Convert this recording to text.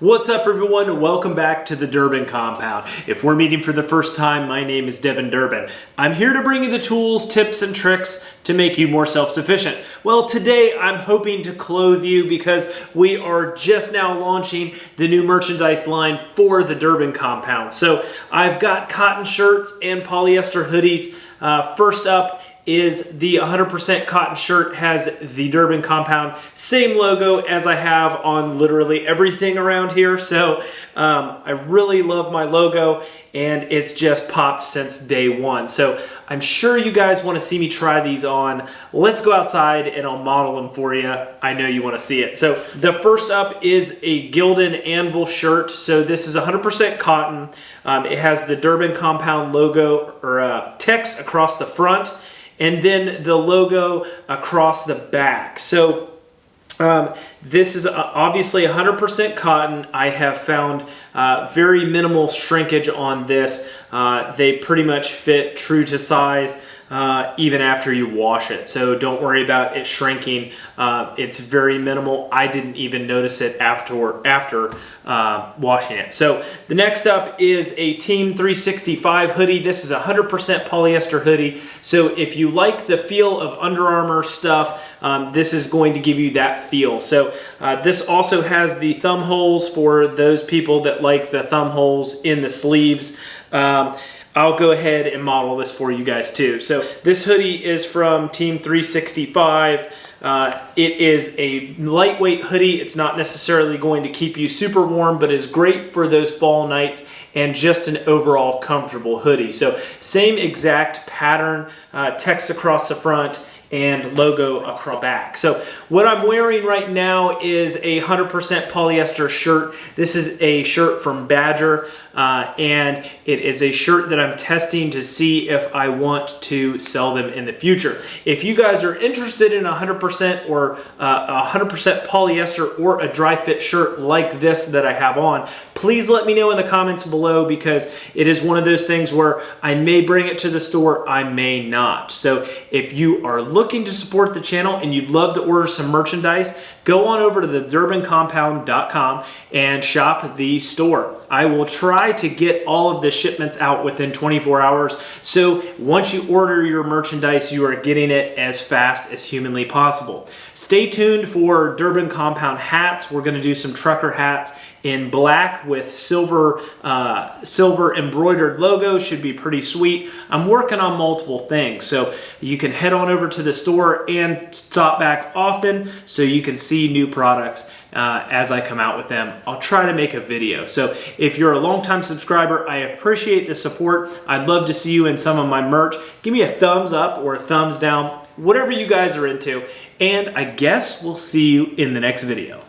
What's up everyone? Welcome back to the Durbin Compound. If we're meeting for the first time, my name is Devin Durbin. I'm here to bring you the tools, tips, and tricks to make you more self-sufficient. Well, today I'm hoping to clothe you because we are just now launching the new merchandise line for the Durbin Compound. So I've got cotton shirts and polyester hoodies. Uh, first up is the 100% cotton shirt has the Durbin compound, same logo as I have on literally everything around here. So um, I really love my logo and it's just popped since day one. So I'm sure you guys want to see me try these on. Let's go outside and I'll model them for you. I know you want to see it. So the first up is a Gildan Anvil shirt. So this is 100% cotton. Um, it has the Durbin compound logo or uh, text across the front and then the logo across the back. So um, this is uh, obviously 100% cotton. I have found uh, very minimal shrinkage on this. Uh, they pretty much fit true to size uh, even after you wash it. So don't worry about it shrinking. Uh, it's very minimal. I didn't even notice it after, after uh, washing it. So the next up is a Team 365 hoodie. This is a 100% polyester hoodie. So if you like the feel of Under Armour stuff, um, this is going to give you that feel. So uh, this also has the thumb holes for those people that like the thumb holes in the sleeves. Um, I'll go ahead and model this for you guys too. So this hoodie is from Team 365. Uh, it is a lightweight hoodie. It's not necessarily going to keep you super warm, but is great for those fall nights and just an overall comfortable hoodie. So same exact pattern, uh, text across the front, and logo across the back. So what I'm wearing right now is a 100% polyester shirt. This is a shirt from Badger uh, and it is a shirt that I'm testing to see if I want to sell them in the future. If you guys are interested in 100% or 100% uh, polyester or a dry fit shirt like this that I have on, please let me know in the comments below because it is one of those things where I may bring it to the store, I may not. So if you are looking to support the channel and you'd love to order some merchandise, go on over to the durbincompound.com and shop the store. I will try to get all of the shipments out within 24 hours. So once you order your merchandise, you are getting it as fast as humanly possible. Stay tuned for Durbin Compound hats. We're gonna do some trucker hats in black with silver uh, silver embroidered logo should be pretty sweet. I'm working on multiple things so you can head on over to the store and stop back often so you can see new products uh, as I come out with them. I'll try to make a video. So if you're a longtime subscriber, I appreciate the support. I'd love to see you in some of my merch. Give me a thumbs up or a thumbs down, whatever you guys are into. And I guess we'll see you in the next video.